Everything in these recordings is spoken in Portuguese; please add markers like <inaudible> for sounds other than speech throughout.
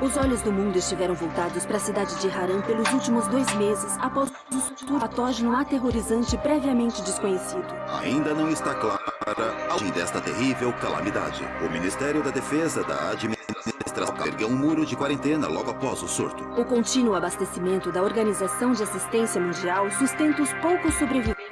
Os olhos do mundo estiveram voltados para a cidade de Haran pelos últimos dois meses, após o patógeno aterrorizante previamente desconhecido. Ainda não está clara a origem desta terrível calamidade. O Ministério da Defesa da Administração ergueu um muro de quarentena logo após o surto. O contínuo abastecimento da Organização de Assistência Mundial sustenta os poucos sobreviventes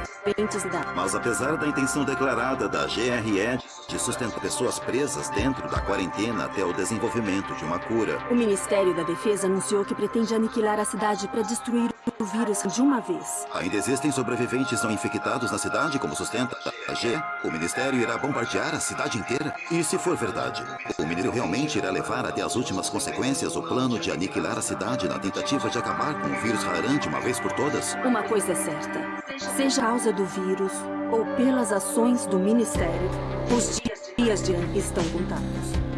da... Mas apesar da intenção declarada da GRE de sustentar pessoas presas dentro da quarentena até o desenvolvimento de uma cura. O Ministério da Defesa anunciou que pretende aniquilar a cidade para destruir o vírus de uma vez. Ainda existem sobreviventes não infectados na cidade, como sustenta a G? O Ministério irá bombardear a cidade inteira? E se for verdade, o Ministério realmente irá levar até as últimas consequências o plano de aniquilar a cidade na tentativa de acabar com o vírus Haran de uma vez por todas? Uma coisa é certa. Seja a causa do vírus ou pelas ações do Ministério, os dias de Anki estão contados.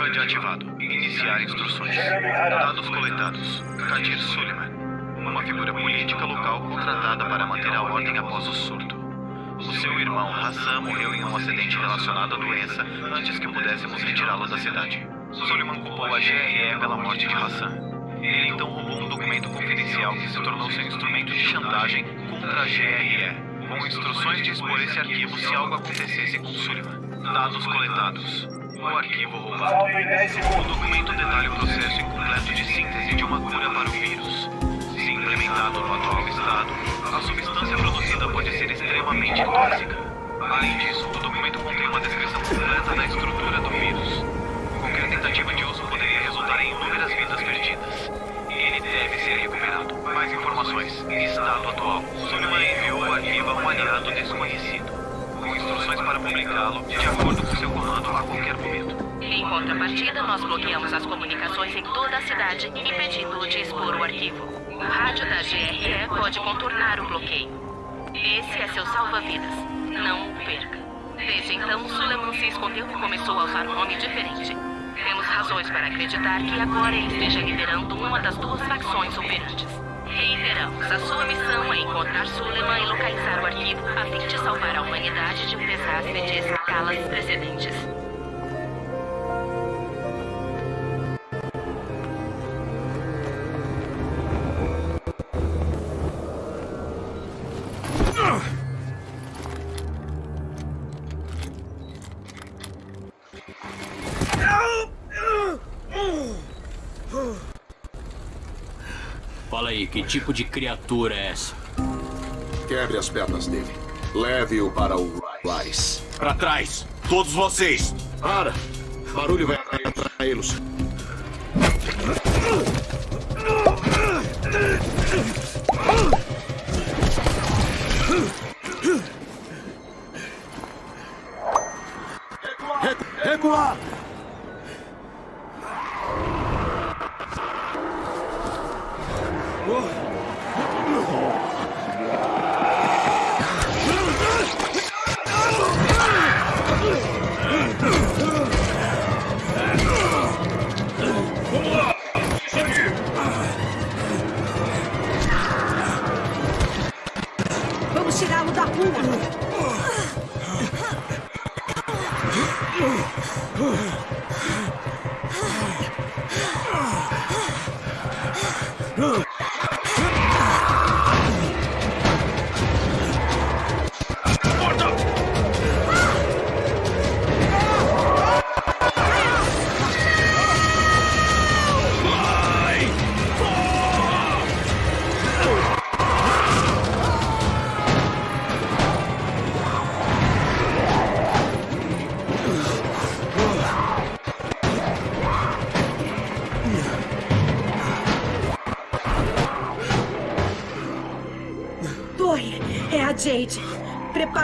HUD ativado. Iniciar instruções. Dados coletados. Kadir Suleiman. Uma figura política local contratada para manter a ordem após o surto. O seu irmão Hassan morreu em um acidente relacionado à doença antes que pudéssemos retirá-lo da cidade. Suleiman culpou a GRE pela morte de Hassan. Ele então roubou um documento confidencial que se tornou seu instrumento de chantagem contra a GRE, com instruções de expor esse arquivo se algo acontecesse com Suleiman. Dados coletados. O arquivo roubado. O documento detalha o processo incompleto de síntese de uma cura para o vírus. Se implementado no atual estado, a substância produzida pode ser extremamente tóxica. Além disso, o documento contém uma descrição completa da estrutura do vírus. Qualquer tentativa de uso poderia resultar em inúmeras vidas perdidas. Ele deve ser recuperado. Mais informações. Estado atual. Suleiman enviou o arquivo a um aliado desconhecido com instruções para publicá-lo de acordo com a qualquer momento. Em contrapartida, nós bloqueamos as comunicações em toda a cidade, impedindo-o de expor o arquivo. O rádio da GRE pode contornar o bloqueio. Esse é seu salva-vidas. Não o perca. Desde então, Suleiman se escondeu e começou a usar um nome diferente. Temos razões para acreditar que agora ele esteja liderando uma das duas facções operantes. Reiteramos, a sua missão é encontrar Suleiman e localizar o arquivo a fim de salvar a humanidade de um desastre de escalas precedentes. Que tipo de criatura é essa? Quebre as pernas dele. Leve-o para o Rice. Pra trás! Todos vocês! Para! Barulho vai atraí-los.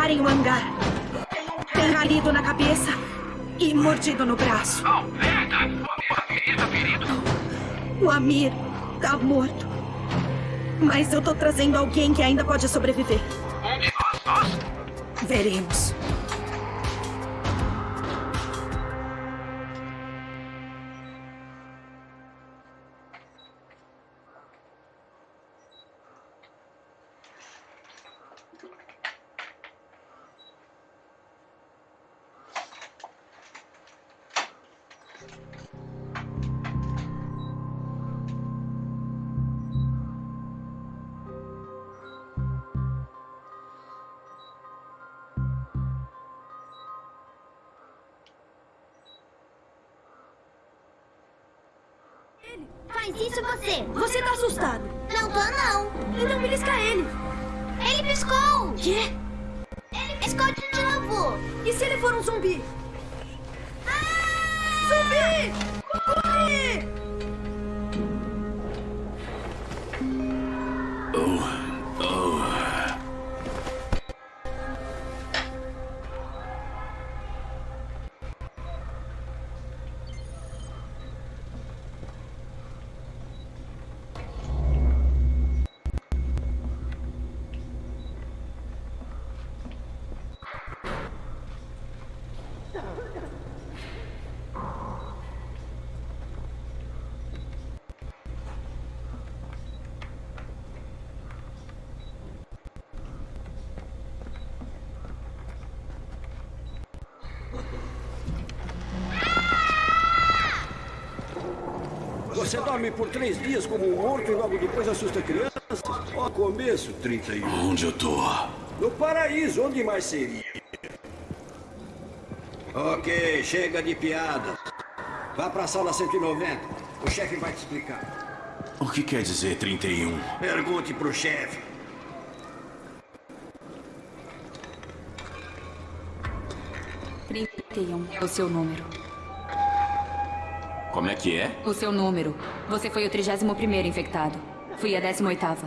Preparem o hangar. Tem ralido na cabeça e mordido no braço. O Amir tá ferido? O Amir tá morto. Mas eu tô trazendo alguém que ainda pode sobreviver. Um de nós, nós? Veremos. Faz isso você. Você tá assustado. Não tô, não. Então belisca ele. Ele piscou. Quê? Ele piscou de novo. E se ele for um zumbi? Zumbi! Corre! Dorme por três dias como um morto e logo depois assusta crianças? Ó, começo, 31. Onde eu tô? No paraíso, onde mais seria? Ok, chega de piadas. Vá pra sala 190. O chefe vai te explicar. O que quer dizer 31? Pergunte pro chefe. Trinta e um é o seu número. Como é que é? O seu número. Você foi o 31º infectado. Fui a 18ª.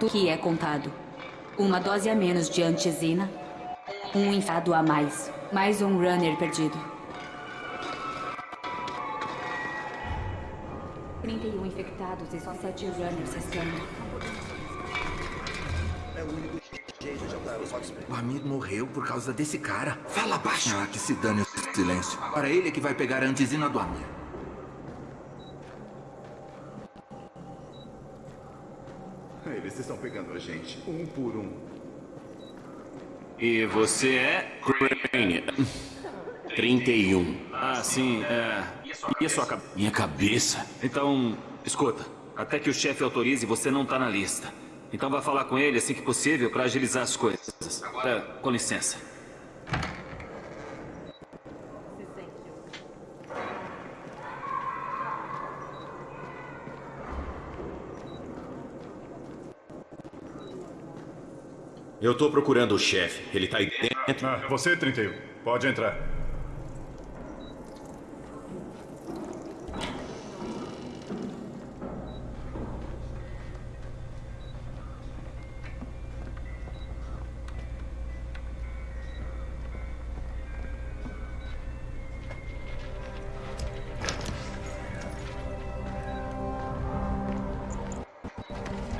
Tudo que é contado. Uma dose a menos de antizina. Um infado a mais. Mais um runner perdido. 31 infectados e só 7 runners restando. O amigo morreu por causa desse cara. Fala baixo. Ah, que se dane o silêncio. Para ele é que vai pegar a antizina do Amir. Eles estão pegando a gente, um por um. E você é? Crane. 31. Ah, sim, é. E a sua cabeça? Minha cabeça? Então, escuta. Até que o chefe autorize, você não tá na lista. Então vá falar com ele assim que possível para agilizar as coisas. É, com licença. Eu tô procurando o chefe. Ele tá aí dentro. Ah, você, 31. Pode entrar.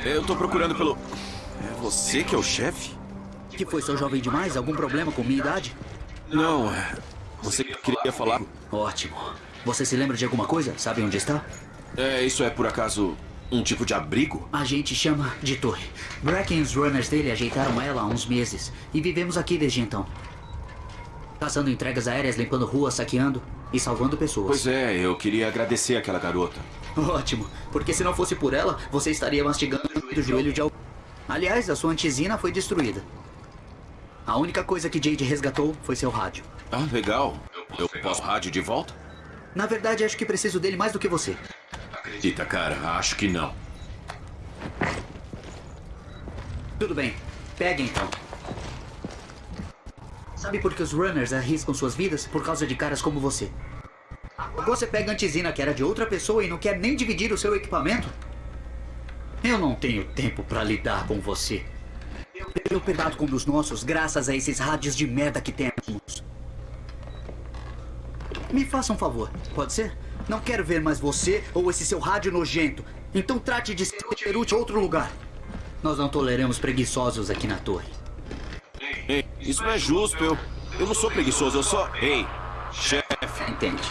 Eu tô procurando pelo. Você que é o chefe? Que foi, sou jovem demais? Algum problema com minha idade? Não, é. Você queria falar? Ótimo. Você se lembra de alguma coisa? Sabe onde está? É, isso é por acaso um tipo de abrigo? A gente chama de torre. Bracken e os runners dele ajeitaram ela há uns meses. E vivemos aqui desde então. Caçando entregas aéreas, limpando ruas, saqueando e salvando pessoas. Pois é, eu queria agradecer aquela garota. Ótimo, porque se não fosse por ela, você estaria mastigando o joelho de alguém. Aliás, a sua antizina foi destruída. A única coisa que Jade resgatou foi seu rádio. Ah, legal. Eu posso rádio de volta? Na verdade, acho que preciso dele mais do que você. Acredita, cara, acho que não. Tudo bem, pegue então. Sabe por que os runners arriscam suas vidas? Por causa de caras como você. Você pega a antizina que era de outra pessoa e não quer nem dividir o seu equipamento? Eu não tenho tempo para lidar com você. eu perdato com um dos nossos graças a esses rádios de merda que temos. Me faça um favor, pode ser? Não quero ver mais você ou esse seu rádio nojento. Então trate de ser útil outro lugar. Nós não toleramos preguiçosos aqui na torre. Ei, isso não é justo. Eu, eu não sou preguiçoso, eu só... Ei, chefe. Entende.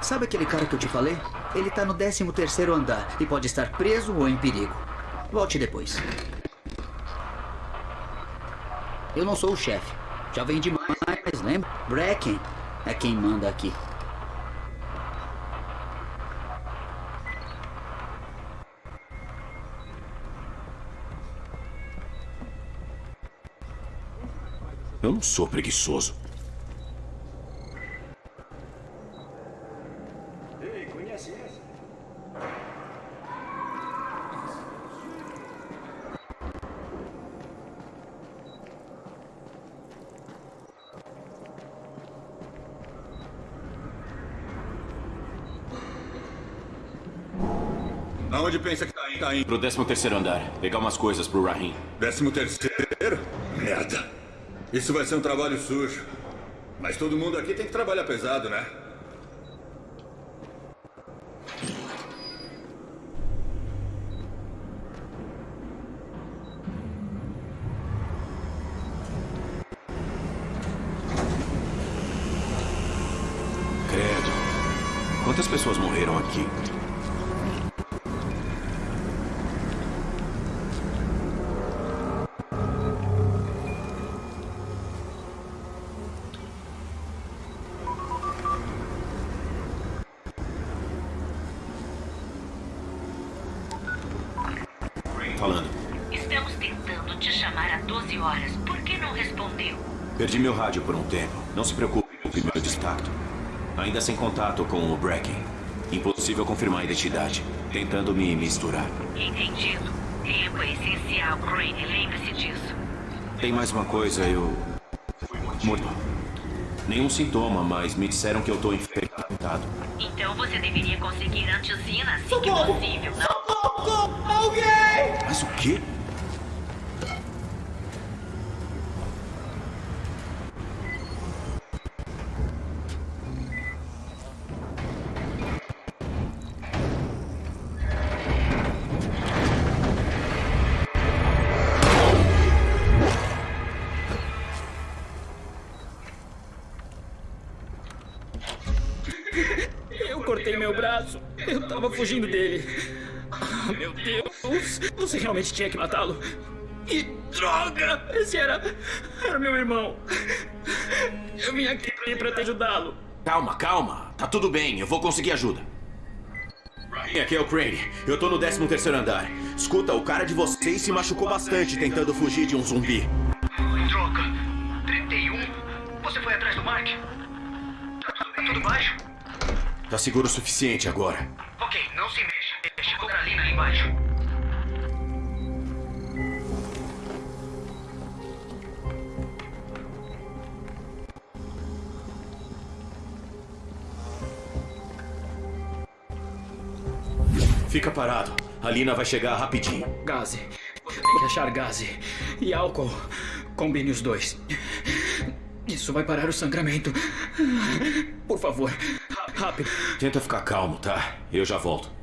Sabe aquele cara que eu te falei? Ele tá no 13 terceiro andar e pode estar preso ou em perigo. Volte depois. Eu não sou o chefe. Já vem demais, lembra? Bracken é quem manda aqui. Eu não sou preguiçoso. Ei, conhece essa? Aonde pensa que tá indo? Pro 13 terceiro andar. Pegar umas coisas pro Rahim. Décimo terceiro? Merda. Isso vai ser um trabalho sujo. Mas todo mundo aqui tem que trabalhar pesado, né? Confirmar a identidade. Tentando me misturar. Entendido. Tempo é essencial, Crane. Lembre-se disso. Tem mais uma coisa, eu... Morto. Nenhum sintoma, mas me disseram que eu tô infectado. Então você deveria conseguir antisina assim que possível, não? Alguém! Mas o quê? Fugindo dele. Meu Deus! Você realmente tinha que matá-lo? Que droga! Esse era. Era meu irmão. Eu vim aqui pra te ajudá-lo. Calma, calma. Tá tudo bem, eu vou conseguir ajuda. Aqui é o Crane. Eu tô no 13 terceiro andar. Escuta, o cara de vocês se machucou bastante tentando fugir de um zumbi. Droga! 31? Você foi atrás do Mark? Tá tudo, tá tudo baixo? Tá seguro o suficiente agora. Ok, não se mexa. Deixa a ali embaixo. Fica parado. A Lina vai chegar rapidinho. Gaze. Você tem que achar gaze. E álcool. Combine os dois. Isso vai parar o sangramento. Por favor, rápido. Tenta ficar calmo, tá? Eu já volto.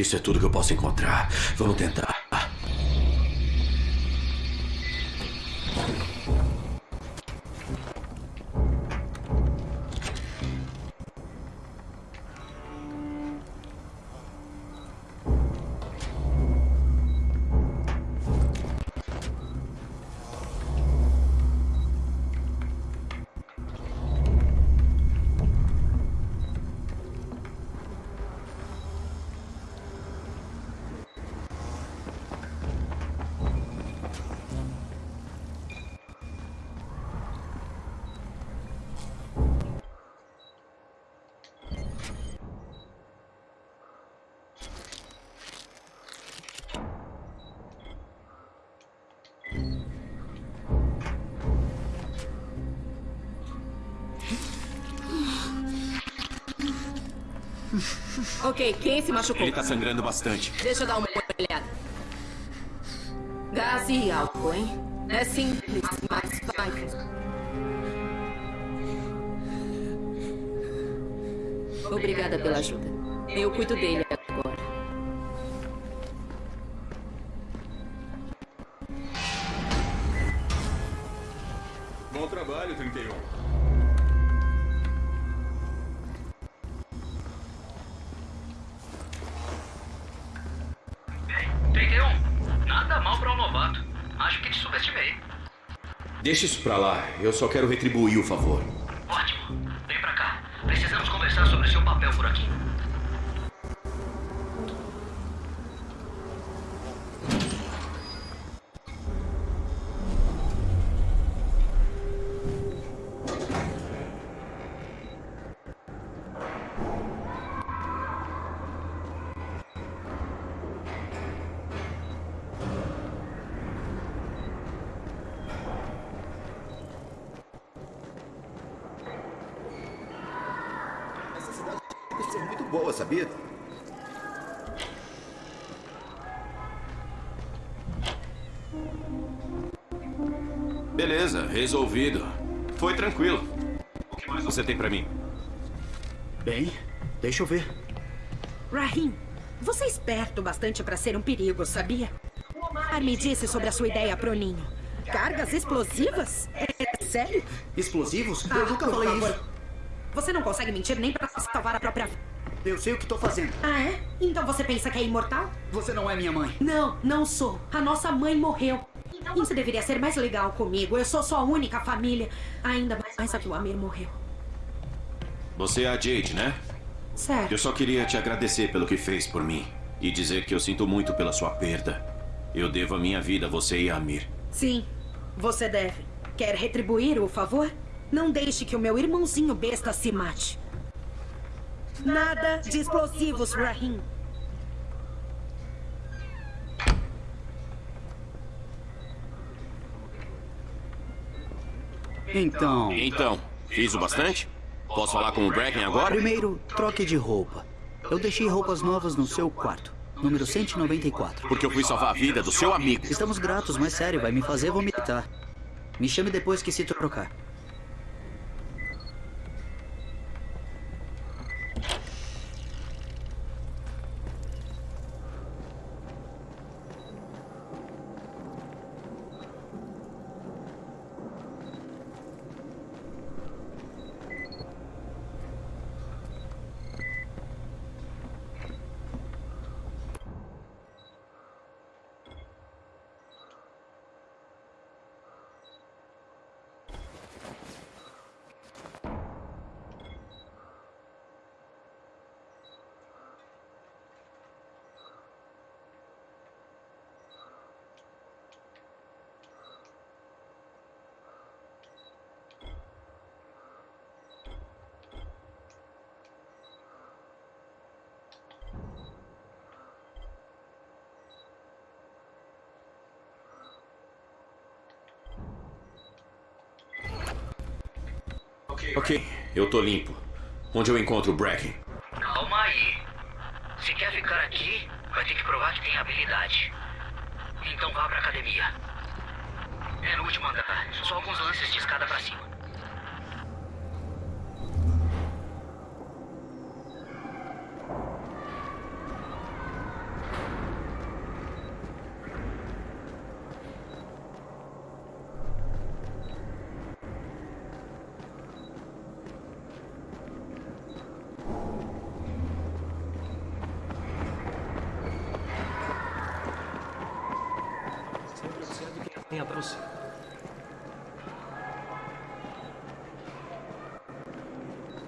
Que isso é tudo que eu posso encontrar. Vamos tentar. Ok, quem se machucou? Ele tá sangrando bastante. Deixa eu dar uma olhada. Gás e álcool, hein? É simples, mas vai. Obrigada pela ajuda. Eu cuido dele agora. Deixa isso pra lá. Eu só quero retribuir o favor. Resolvido. Foi tranquilo. O que mais você tem pra mim? Bem, deixa eu ver. Rahim, você é esperto bastante para ser um perigo, sabia? Omar me disse sobre a sua ideia pro ninho. Cargas explosivas? É sério? Explosivos? Ah, eu nunca falei favor. isso. Você não consegue mentir nem para salvar a própria vida. Eu sei o que tô fazendo. Ah, é? Então você pensa que é imortal? Você não é minha mãe. Não, não sou. A nossa mãe morreu. Isso deveria ser mais legal comigo. Eu sou sua única família. Ainda mais que o Amir morreu. Você é a Jade, né? Sério. Eu só queria te agradecer pelo que fez por mim. E dizer que eu sinto muito pela sua perda. Eu devo a minha vida a você e a Amir. Sim, você deve. Quer retribuir o favor? Não deixe que o meu irmãozinho besta se mate. Nada de explosivos, Rahim. Então. Então, fiz o bastante? Posso falar com o Bracken agora? Primeiro, troque de roupa. Eu deixei roupas novas no seu quarto. Número 194. Porque eu fui salvar a vida do seu amigo. Estamos gratos, mas sério, vai me fazer vomitar. Me chame depois que se trocar. Eu tô limpo. Onde eu encontro o Bracken? Calma aí. Se quer ficar aqui, vai ter que provar que tem habilidade. Então vá pra academia. É no último andar. Só alguns lances de escada pra cima. tenha pra você.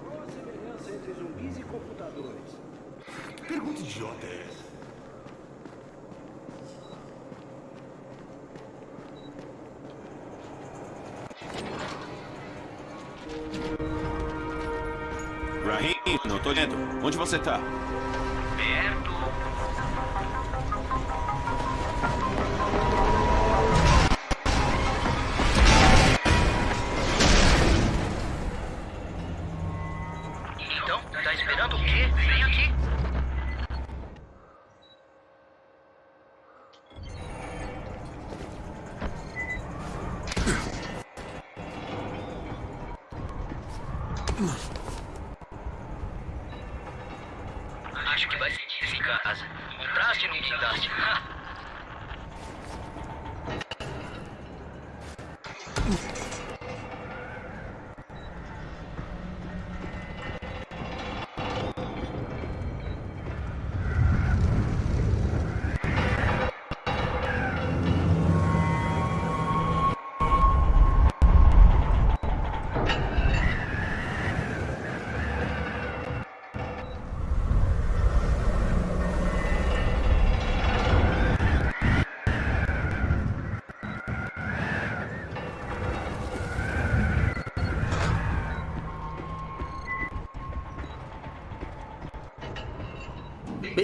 Qual a semelhança entre zumbis e computadores? Que pergunta idiota é essa? Rahim, não tô dentro. Onde você tá?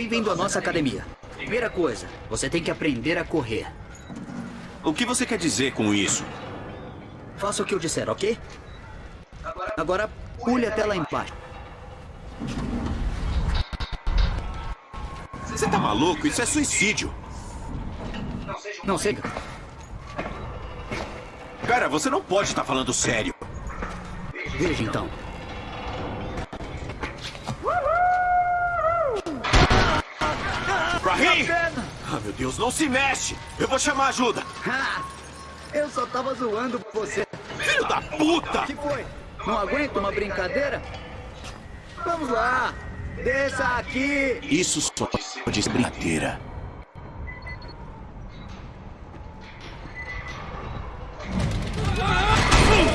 Bem-vindo à nossa academia. Primeira coisa, você tem que aprender a correr. O que você quer dizer com isso? Faça o que eu disser, ok? Agora, pule até lá embaixo. Você tá maluco? Isso é suicídio. Não siga. Cara, você não pode estar falando sério. Veja então. Ah, meu Deus, não se mexe! Eu vou chamar ajuda! Ah, eu só tava zoando você. Filho da puta! O que foi? Não aguenta uma brincadeira? Vamos lá! Desça aqui! Isso só pode ser brincadeira.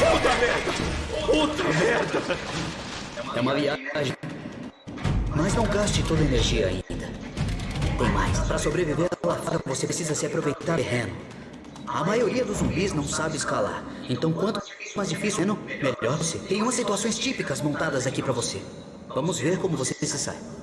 Puta merda! Puta merda! É uma viagem. Mas não gaste toda a energia ainda. Tem mais. Para sobreviver lá fora, você precisa se aproveitar do terreno. A maioria dos zumbis não sabe escalar. Então, quanto mais difícil é, melhor você. Tem umas situações típicas montadas aqui para você. Vamos ver como você se sai.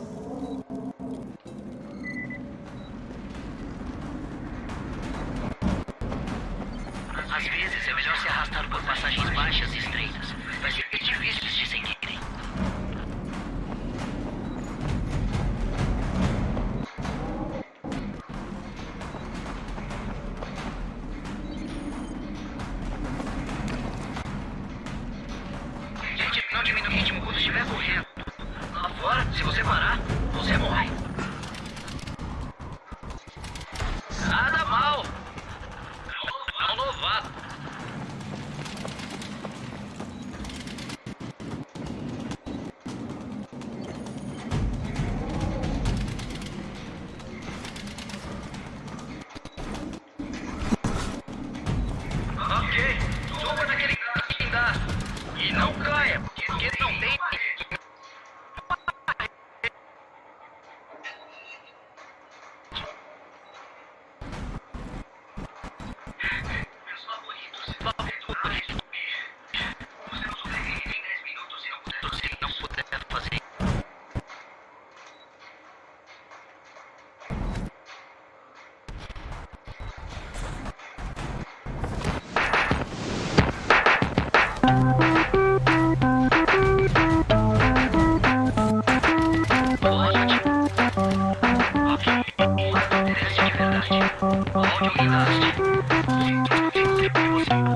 Thank you.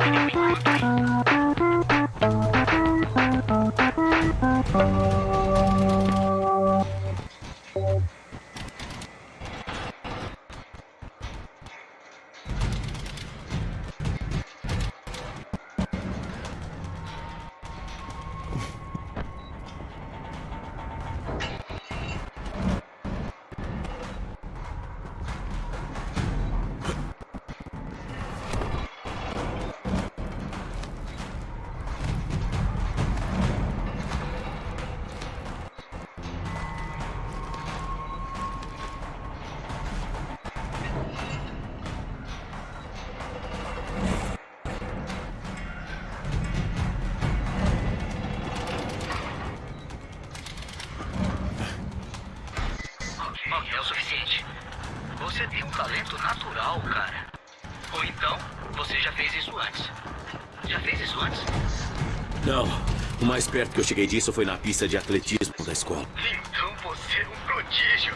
Cheguei disso foi na pista de atletismo da escola. Então você é um prodígio.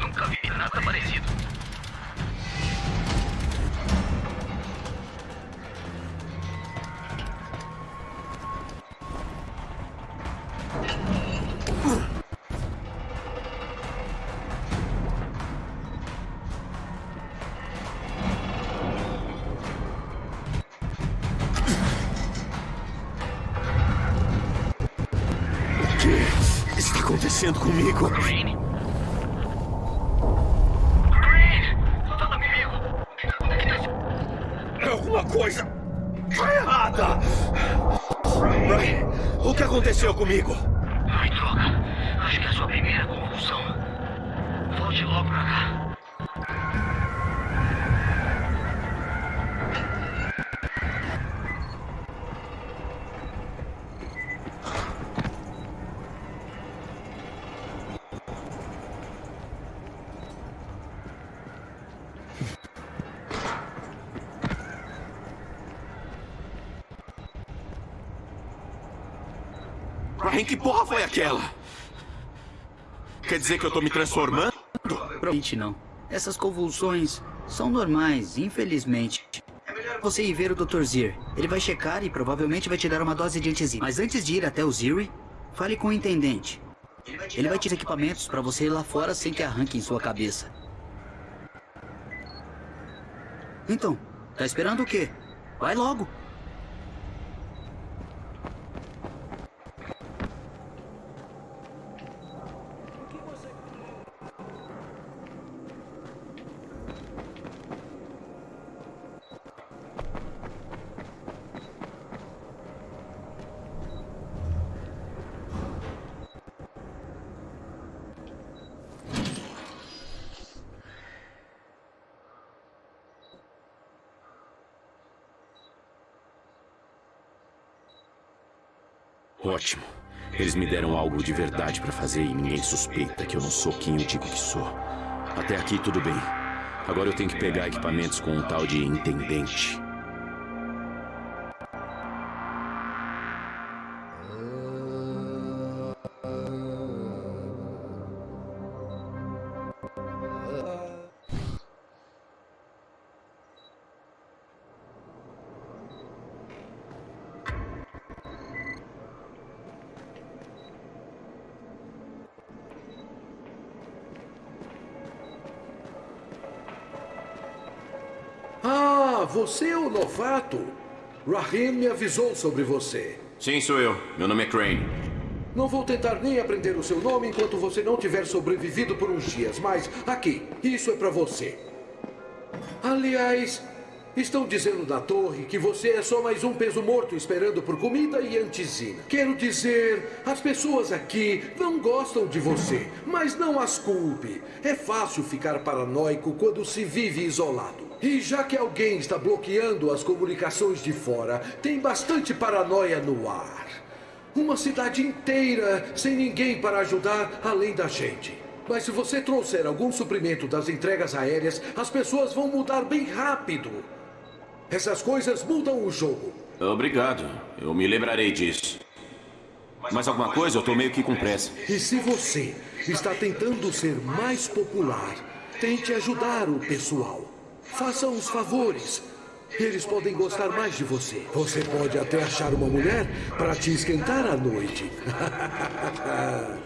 Nunca vi nada parecido. Ryan, que porra foi aquela? Quer dizer que eu tô me transformando? Provavelmente não. Essas convulsões são normais, infelizmente. Você ir ver o Dr. Zir. Ele vai checar e provavelmente vai te dar uma dose de antizina. Mas antes de ir até o Ziri, fale com o intendente. Ele vai te dar equipamentos para você ir lá fora sem que arranquem sua cabeça. Então, tá esperando o quê? Vai logo. Ótimo. Eles me deram algo de verdade pra fazer e ninguém suspeita que eu não sou quem eu digo que sou. Até aqui tudo bem. Agora eu tenho que pegar equipamentos com um tal de intendente. Me avisou sobre você. Sim, sou eu. Meu nome é Crane. Não vou tentar nem aprender o seu nome enquanto você não tiver sobrevivido por uns dias, mas aqui, isso é pra você. Aliás, estão dizendo na torre que você é só mais um peso morto esperando por comida e antizina. Quero dizer, as pessoas aqui não gostam de você, mas não as culpe. É fácil ficar paranoico quando se vive isolado. E já que alguém está bloqueando as comunicações de fora, tem bastante paranoia no ar. Uma cidade inteira sem ninguém para ajudar além da gente. Mas se você trouxer algum suprimento das entregas aéreas, as pessoas vão mudar bem rápido. Essas coisas mudam o jogo. Obrigado. Eu me lembrarei disso. Mais alguma coisa? Eu tô meio que com pressa. E se você está tentando ser mais popular, tente ajudar o pessoal. Faça uns favores. Eles podem gostar mais de você. Você pode até achar uma mulher para te esquentar à noite. <laughs>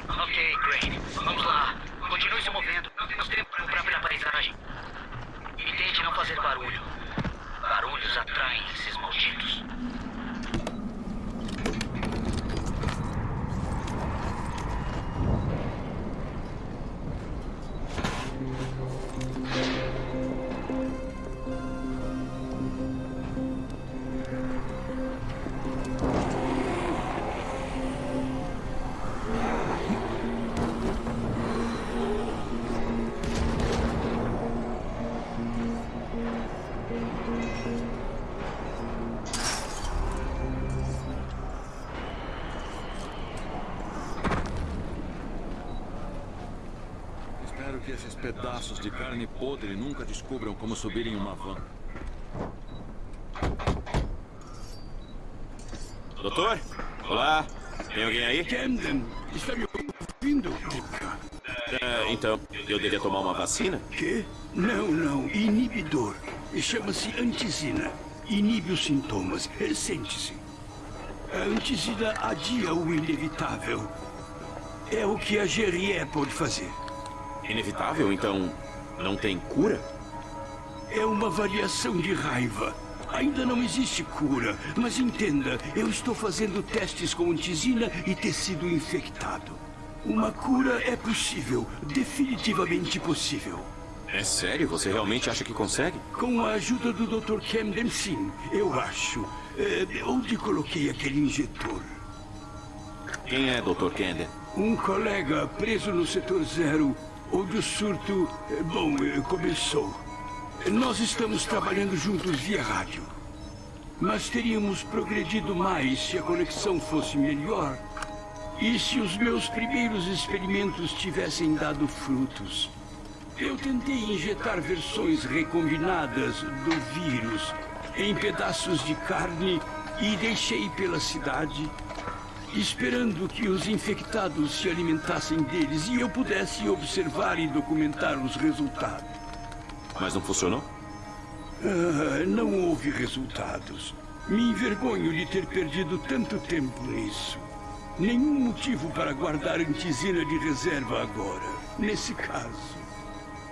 pedaços de carne podre nunca descubram como subir em uma van. Doutor? Olá. Tem alguém aí? Camden, está me ouvindo? É, então, eu deveria tomar uma vacina? Que? Não, não. Inibidor. Chama-se antizina. Inibe os sintomas. Sente-se. A antizina adia o inevitável. É o que a GRE pode fazer. Inevitável? Então, não tem cura? É uma variação de raiva. Ainda não existe cura, mas entenda, eu estou fazendo testes com antizina e tecido infectado. Uma cura é possível, definitivamente possível. É sério? Você realmente acha que consegue? Com a ajuda do Dr. Camden, sim, eu acho. É, onde coloquei aquele injetor? Quem é Dr. Camden? Um colega preso no setor zero, onde o surto, eh, bom, eh, começou. Nós estamos trabalhando juntos via rádio. Mas teríamos progredido mais se a conexão fosse melhor. E se os meus primeiros experimentos tivessem dado frutos. Eu tentei injetar versões recombinadas do vírus em pedaços de carne e deixei pela cidade, esperando que os infectados se alimentassem deles e eu pudesse observar e documentar os resultados. Mas não funcionou? Ah, não houve resultados. Me envergonho de ter perdido tanto tempo nisso. Nenhum motivo para guardar antizina de reserva agora, nesse caso.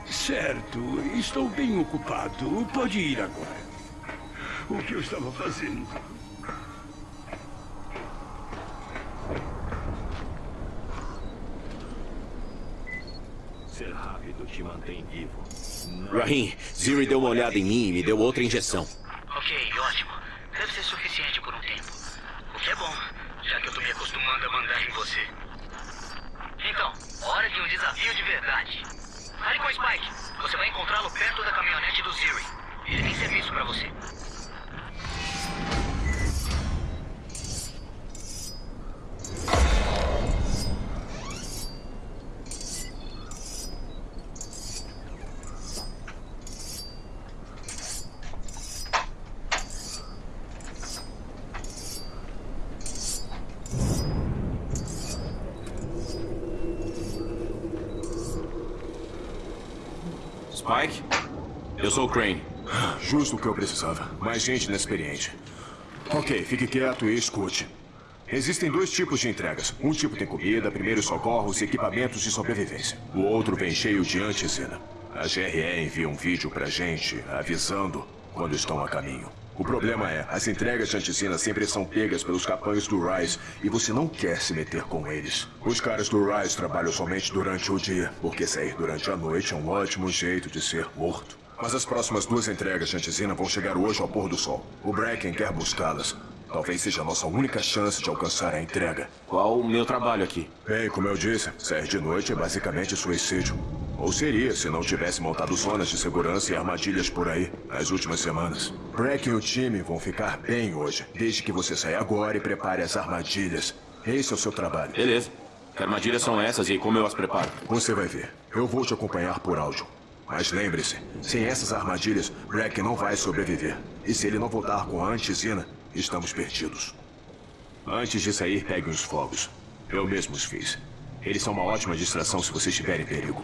Certo, estou bem ocupado. Pode ir agora. O que eu estava fazendo? Ser rápido te mantém vivo. Rahim, Ziri deu uma olhada em mim e me deu outra injeção. Ok, ótimo. Deve ser suficiente por um tempo. O que é bom, já que eu tô me acostumando a mandar em você. Então, hora de um desafio de verdade. Fale com o Spike. Você vai encontrá-lo perto da caminhonete do Ziri. Ele tem serviço pra você. Spike? Eu sou o Crane. Justo o que eu precisava. Mais gente inexperiente. Ok, fique quieto e escute. Existem dois tipos de entregas. Um tipo tem comida, primeiros socorros e equipamentos de sobrevivência. O outro vem cheio de antizina. A GRE envia um vídeo pra gente avisando quando estão a caminho. O problema é, as entregas de anticina sempre são pegas pelos capães do Rise e você não quer se meter com eles. Os caras do Rise trabalham somente durante o dia, porque sair durante a noite é um ótimo jeito de ser morto. Mas as próximas duas entregas de anticina vão chegar hoje ao pôr do sol. O Bracken quer buscá-las. Talvez seja a nossa única chance de alcançar a entrega. Qual o meu trabalho aqui? Bem, como eu disse, sair de noite é basicamente suicídio. Ou seria se não tivesse montado zonas de segurança e armadilhas por aí nas últimas semanas. Bracken e o time vão ficar bem hoje, desde que você saia agora e prepare as armadilhas. Esse é o seu trabalho. Beleza. Que armadilhas são essas e como eu as preparo? Você vai ver. Eu vou te acompanhar por áudio. Mas lembre-se, sem essas armadilhas, Bracken não vai sobreviver. E se ele não voltar com a antizina, estamos perdidos. Antes de sair, peguem os fogos. Eu mesmo os fiz. Eles são uma ótima distração se você estiver em perigo.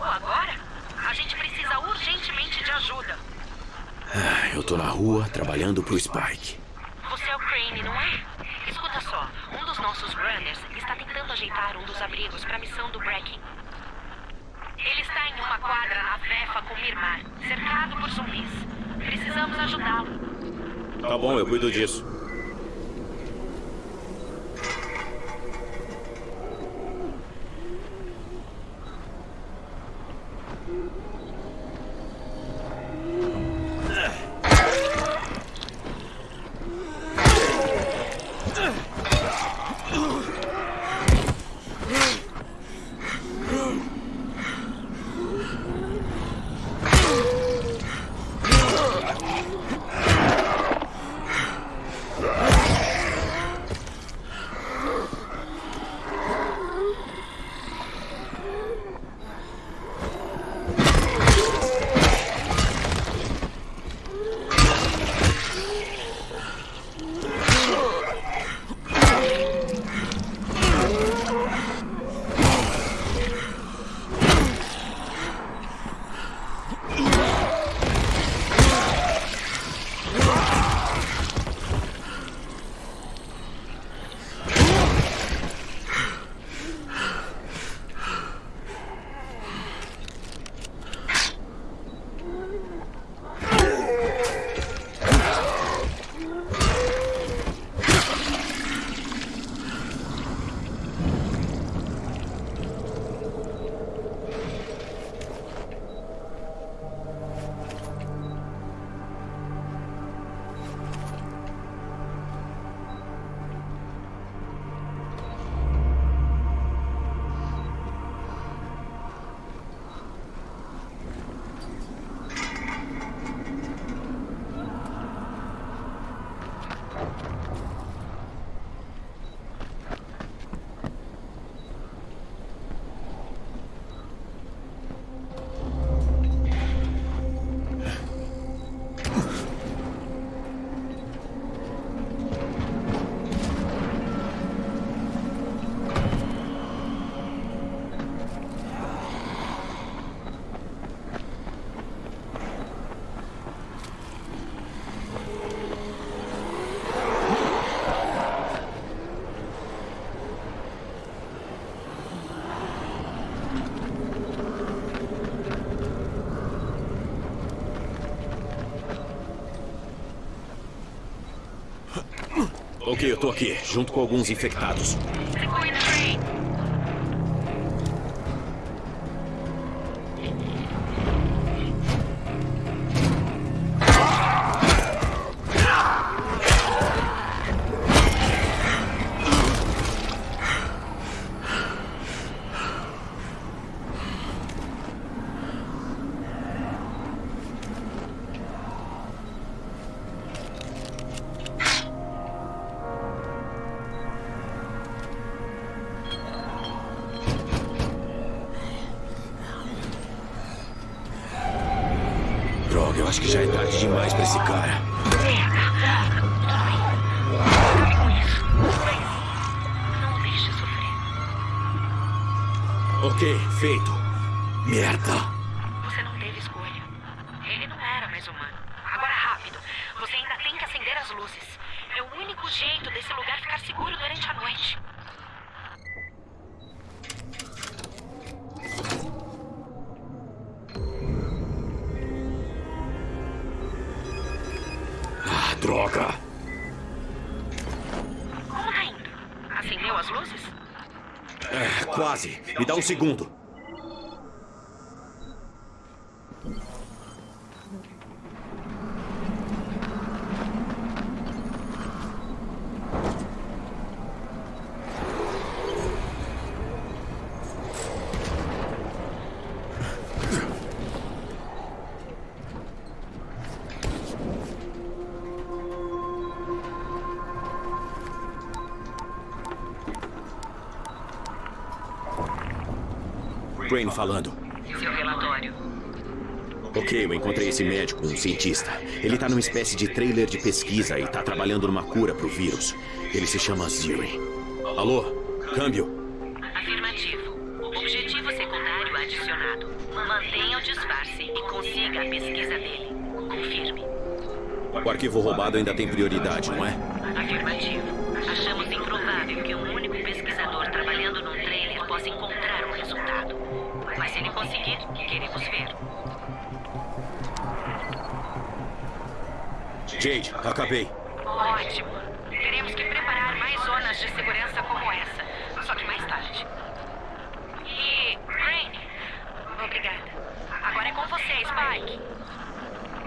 rua agora? A gente precisa urgentemente de ajuda. Ah, eu tô na rua trabalhando pro Spike. Você é o Crane, não é? Escuta só, um dos nossos runners está tentando ajeitar um dos abrigos pra missão do Breaking. Ele está em uma quadra na Vefa com Mirmar, cercado por zumbis. Precisamos ajudá-lo. Tá bom, eu cuido disso. Ok, eu tô aqui, junto com alguns infectados. Um segundo. Crane falando. Seu relatório. Ok, eu encontrei esse médico, um cientista. Ele tá numa espécie de trailer de pesquisa e tá trabalhando numa cura pro vírus. Ele se chama Ziri. Alô? Câmbio? Afirmativo. Objetivo secundário adicionado. Mantenha o disfarce e consiga a pesquisa dele. Confirme. O arquivo roubado ainda tem prioridade, não é? Acabei. Ótimo. Teremos que preparar mais zonas de segurança como essa. Só que mais tarde. E. Crane. Obrigada. Agora é com você, Spike.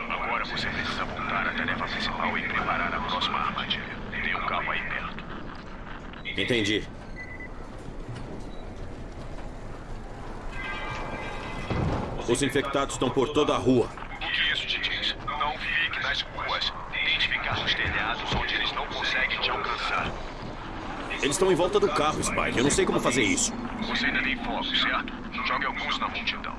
Agora você precisa voltar à tarefa principal e preparar a próxima armadilha. Tem um carro aí perto. Entendi. Os infectados estão por toda a rua. O que isso te diz? Não fique nas ruas. Tente ficar nos telhados onde eles não conseguem te alcançar. Eles estão em volta do carro, Spike. Eu não sei como fazer isso. Você ainda tem foco, certo? Jogue alguns na multidão.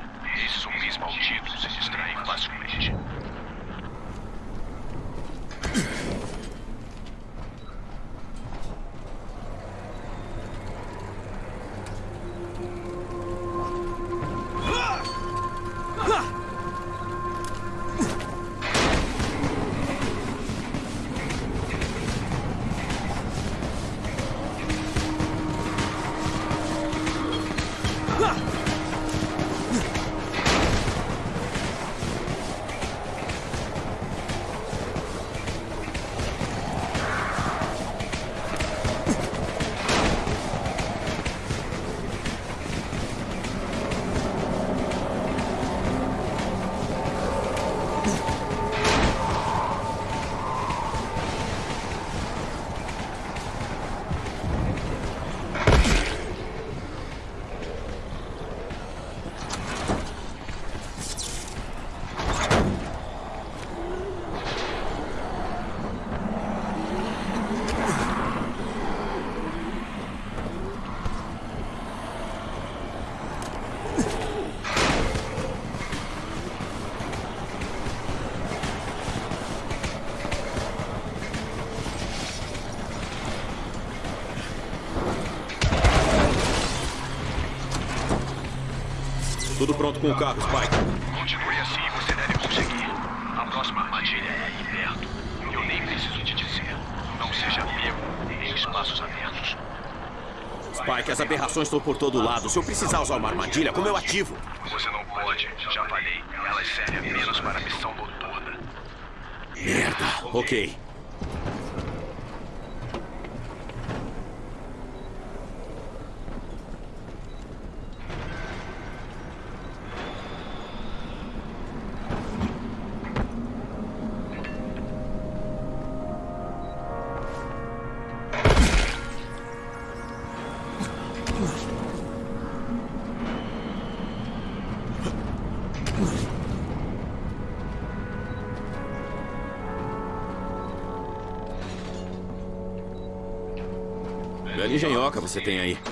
Pronto com o carro, Spike. Continue assim e você deve conseguir. A próxima armadilha é aí perto. Eu nem preciso te dizer. Não seja pego em espaços abertos. Spike, as aberrações estão por todo lado. Se eu precisar usar uma armadilha, como eu ativo? Você não pode. Já falei. Elas servem apenas para a missão noturna. Merda. Ok. Você tem aí.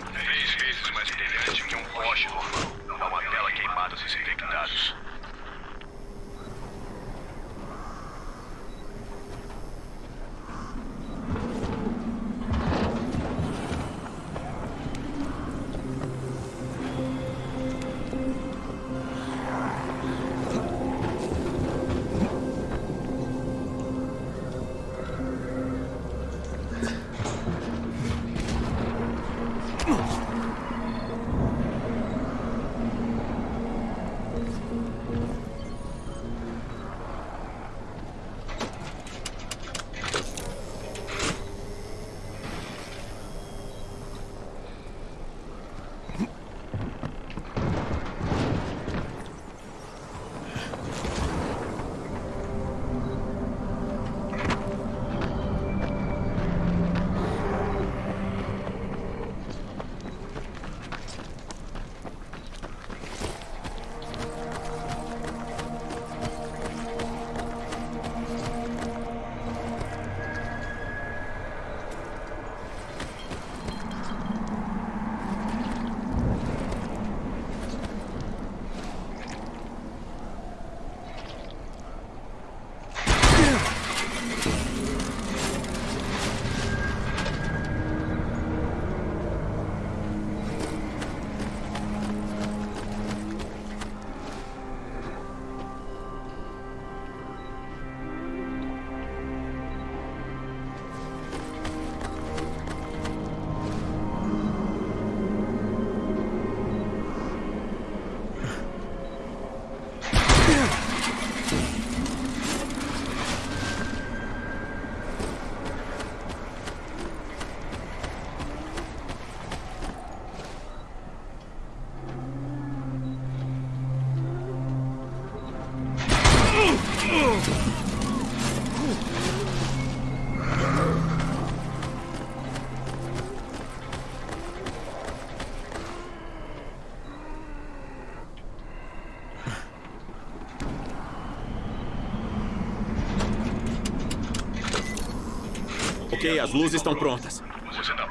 Ok, as luzes estão prontas. Você está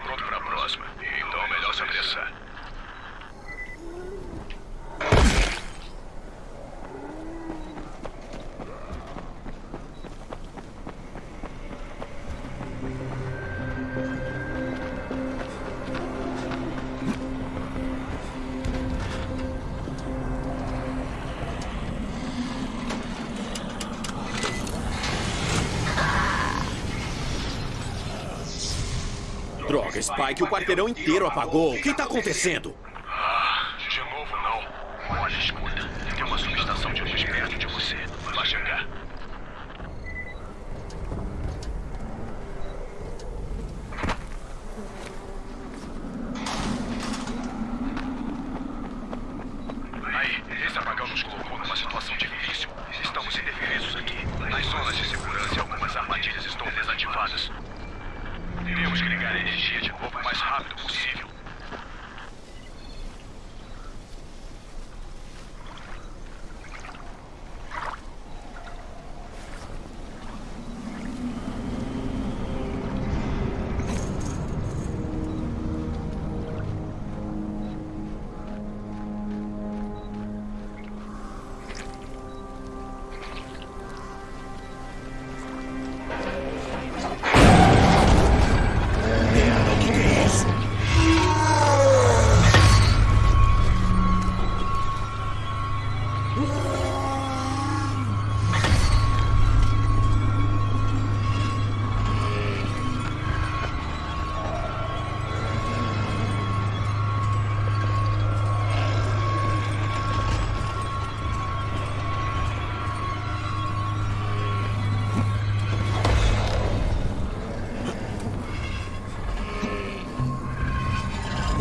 Spike, o quarteirão inteiro apagou. O que está acontecendo?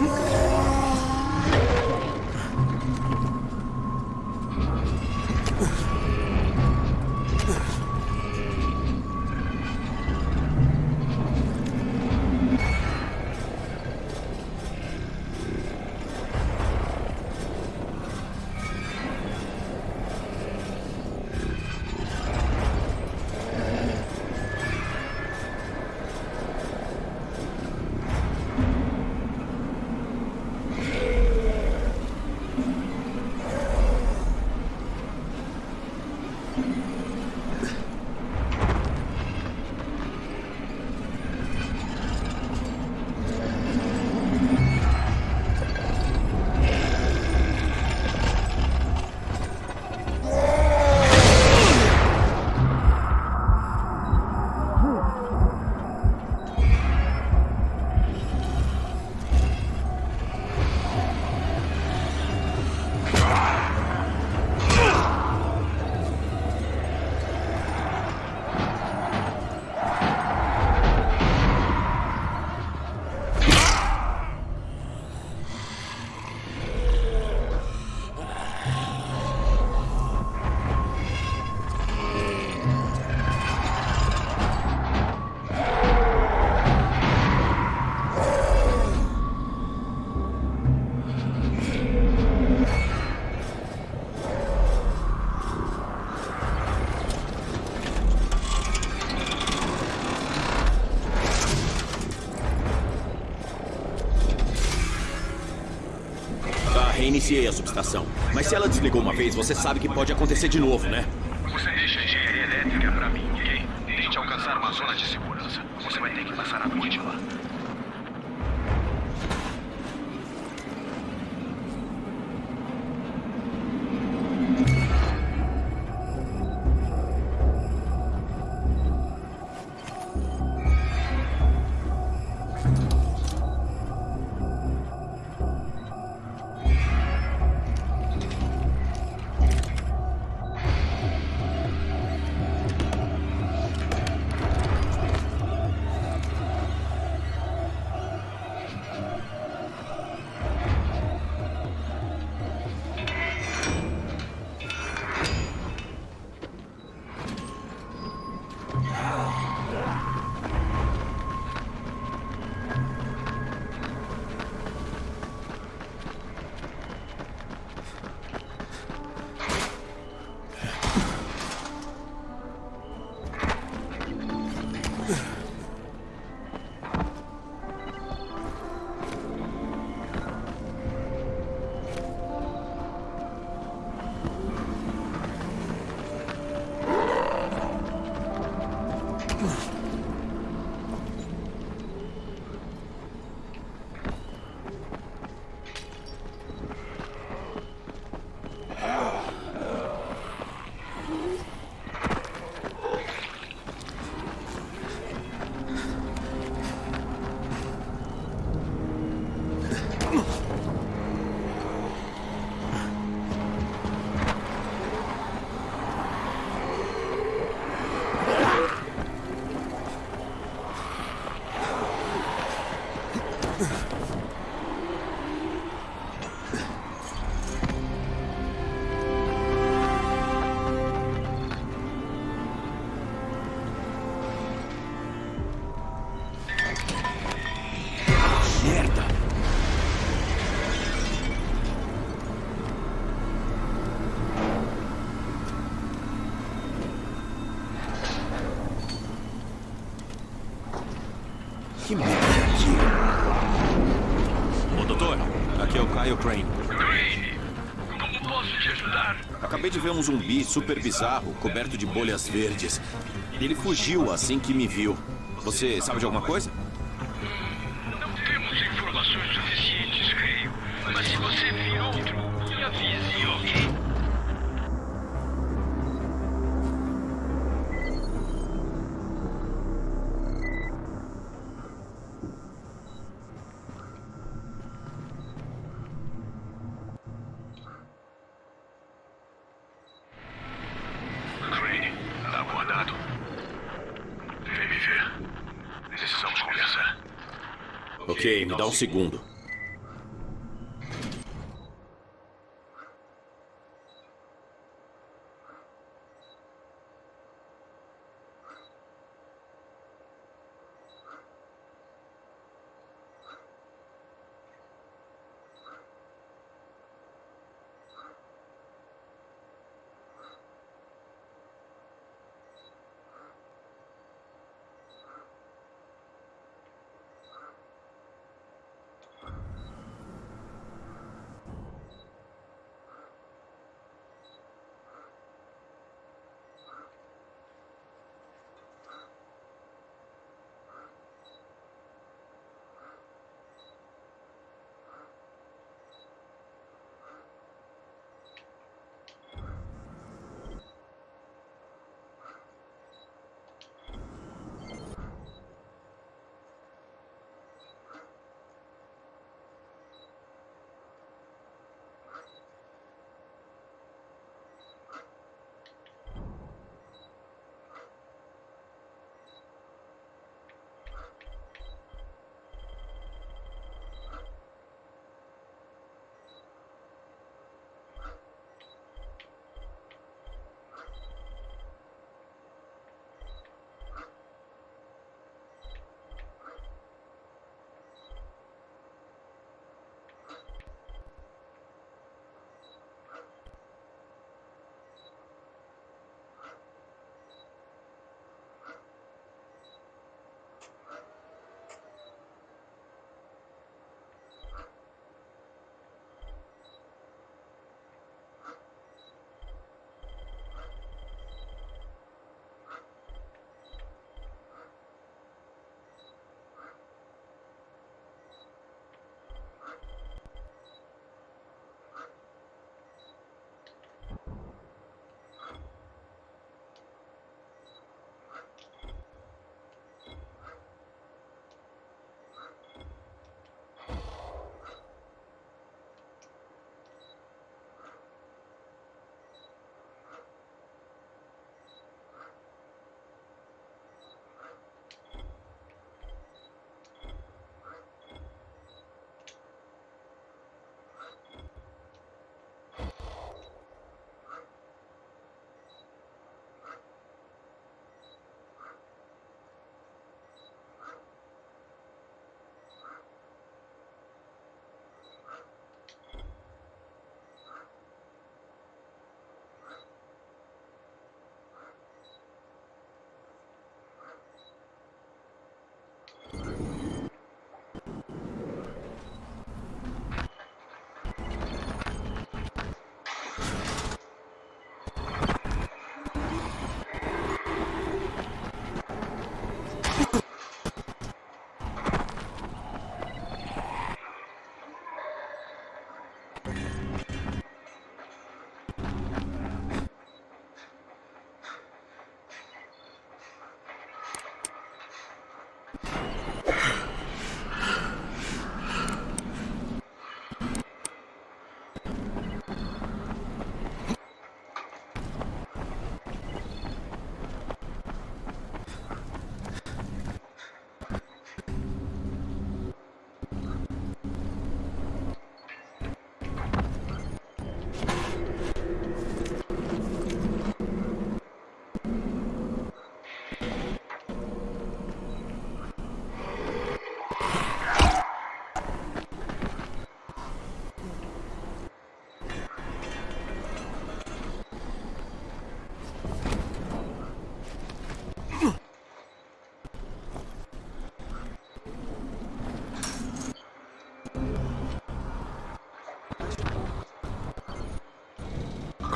Mm-hmm. Reiniciei a subestação. Mas se ela desligou uma vez, você sabe que pode acontecer de novo, né? Você deixa a engenharia elétrica pra mim, ok? Tente alcançar uma zona de segurança. Doutor, aqui é o Kyle Crane. Crane, como posso te ajudar? Acabei de ver um zumbi super bizarro, coberto de bolhas verdes. Ele fugiu assim que me viu. Você sabe de alguma coisa? Segundo.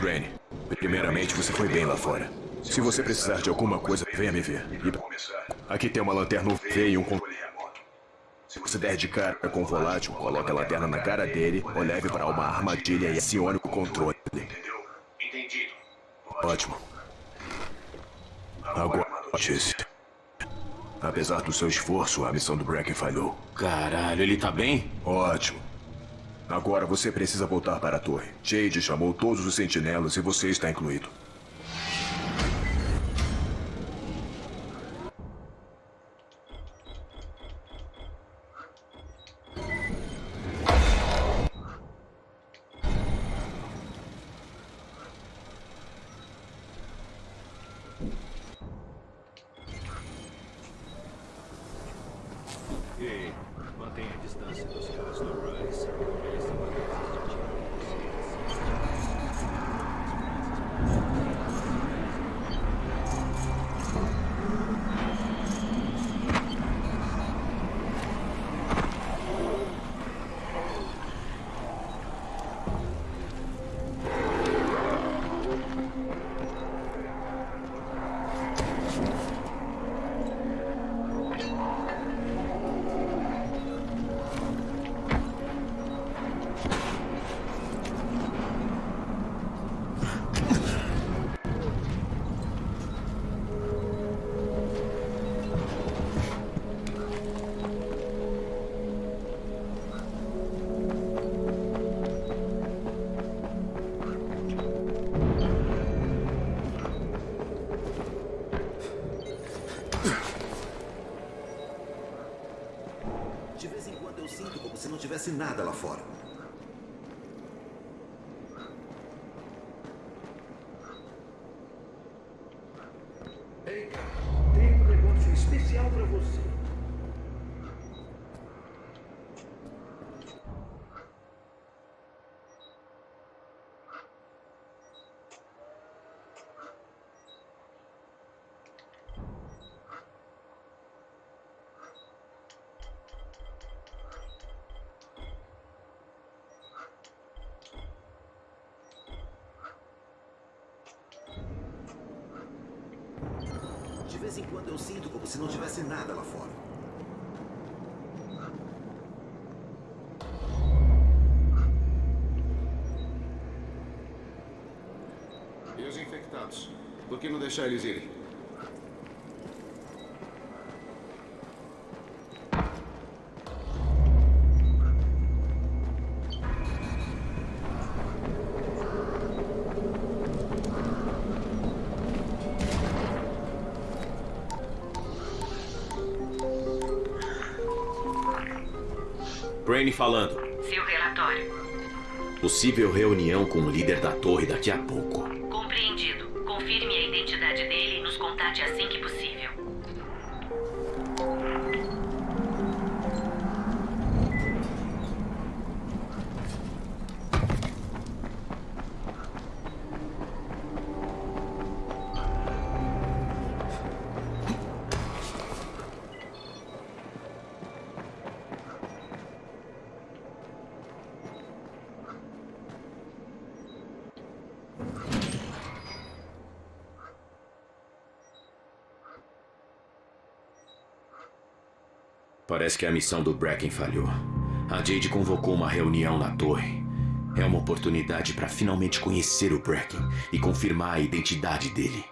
Crane, primeiramente você foi bem lá fora. Se você precisar de alguma coisa, venha me ver. E aqui tem uma lanterna UV e um controle remoto. Se você der de cara com o volátil, coloque a lanterna na cara dele ou leve para uma armadilha e acione o controle. Entendeu? Entendido. Ótimo. Agora, Chase. Apesar do seu esforço, a missão do Bracken falhou. Caralho, ele tá bem? Ótimo. Agora você precisa voltar para a torre. Jade chamou todos os sentinelas e você está incluído. Tivesse nada lá fora. Ei, cara, tem um negócio especial pra você. De vez em quando eu sinto como se não tivesse nada lá fora. E os infectados? Por que não deixar eles irem? Falando. Seu relatório. Possível reunião com o líder da torre daqui a pouco. Parece que a missão do Bracken falhou. A Jade convocou uma reunião na torre. É uma oportunidade para finalmente conhecer o Bracken e confirmar a identidade dele.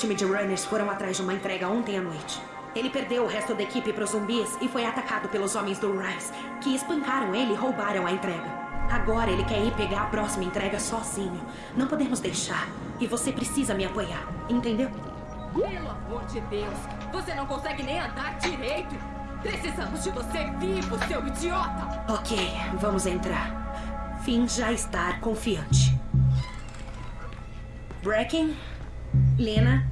Time de runners foram atrás de uma entrega ontem à noite. Ele perdeu o resto da equipe para os zumbis e foi atacado pelos homens do Rise, que espancaram ele e roubaram a entrega. Agora ele quer ir pegar a próxima entrega sozinho. Não podemos deixar. E você precisa me apoiar, entendeu? Pelo amor de Deus, você não consegue nem andar direito. Precisamos de você vivo, seu idiota. Ok, vamos entrar. Finja estar confiante. Bracken, Lena,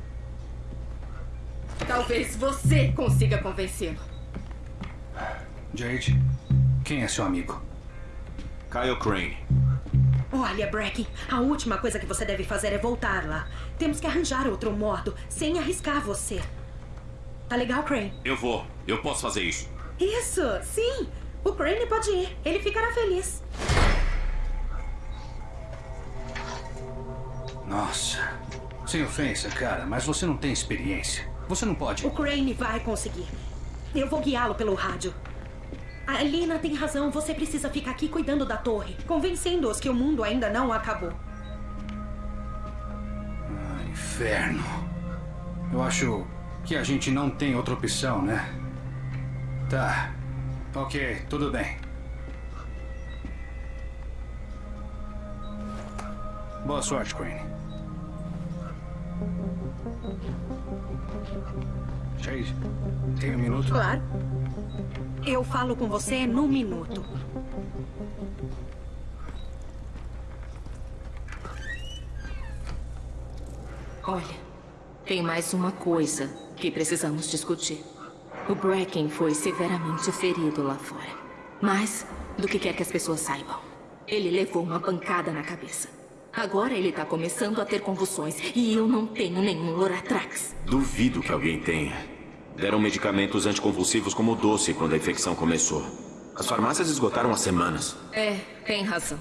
Talvez você consiga convencê-lo. Jade, quem é seu amigo? Kyle Crane. Olha, Bracken, a última coisa que você deve fazer é voltar lá. Temos que arranjar outro modo, sem arriscar você. Tá legal, Crane? Eu vou. Eu posso fazer isso. Isso, sim. O Crane pode ir. Ele ficará feliz. Nossa. Sem ofensa, cara, mas você não tem experiência. Você não pode. O Crane vai conseguir. Eu vou guiá-lo pelo rádio. A Lina tem razão. Você precisa ficar aqui cuidando da torre, convencendo-os que o mundo ainda não acabou. Ah, inferno. Eu acho que a gente não tem outra opção, né? Tá. Ok, tudo bem. Boa sorte, Crane. Chase, tem um minuto? Claro. Eu falo com você num minuto. Olha, tem mais uma coisa que precisamos discutir. O Bracken foi severamente ferido lá fora. Mas, do que quer que as pessoas saibam, ele levou uma pancada na cabeça. Agora ele tá começando a ter convulsões e eu não tenho nenhum Loratrax. Duvido que alguém tenha. Deram medicamentos anticonvulsivos como doce quando a infecção começou. As farmácias esgotaram há semanas. É, tem razão.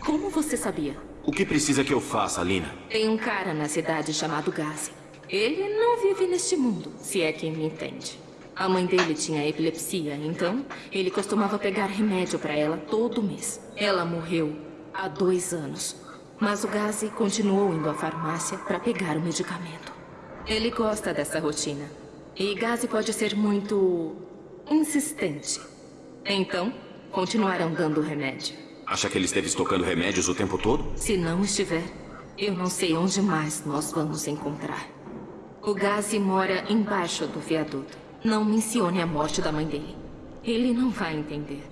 Como você sabia? O que precisa que eu faça, Lina? Tem um cara na cidade chamado Gazi. Ele não vive neste mundo, se é quem me entende. A mãe dele tinha epilepsia, então ele costumava pegar remédio para ela todo mês. Ela morreu há dois anos. Mas o Gazi continuou indo à farmácia para pegar o medicamento. Ele gosta dessa rotina. E Gazi pode ser muito insistente. Então, continuarão dando remédio. Acha que ele esteve estocando remédios o tempo todo? Se não estiver, eu não sei onde mais nós vamos encontrar. O Gazi mora embaixo do viaduto. Não mencione a morte da mãe dele. Ele não vai entender.